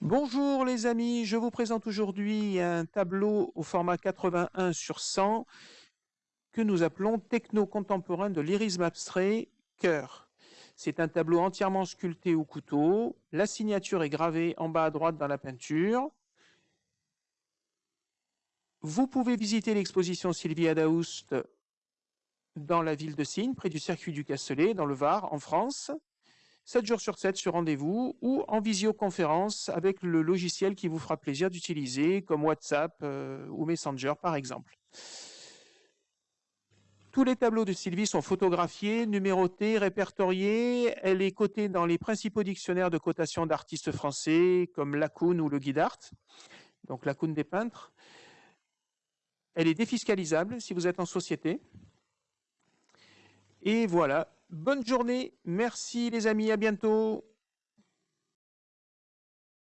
Bonjour les amis, je vous présente aujourd'hui un tableau au format 81 sur 100 que nous appelons Techno contemporain de lyrisme abstrait Cœur. C'est un tableau entièrement sculpté au couteau, la signature est gravée en bas à droite dans la peinture. Vous pouvez visiter l'exposition Sylvia Daoust dans la ville de Signe, près du circuit du Castellet, dans le Var, en France. 7 jours sur 7 sur rendez-vous ou en visioconférence avec le logiciel qui vous fera plaisir d'utiliser, comme WhatsApp euh, ou Messenger par exemple. Tous les tableaux de Sylvie sont photographiés, numérotés, répertoriés. Elle est cotée dans les principaux dictionnaires de cotation d'artistes français comme Lacoune ou le Guide Art, donc Lacoune des peintres. Elle est défiscalisable si vous êtes en société. Et voilà, bonne journée, merci les amis, à bientôt.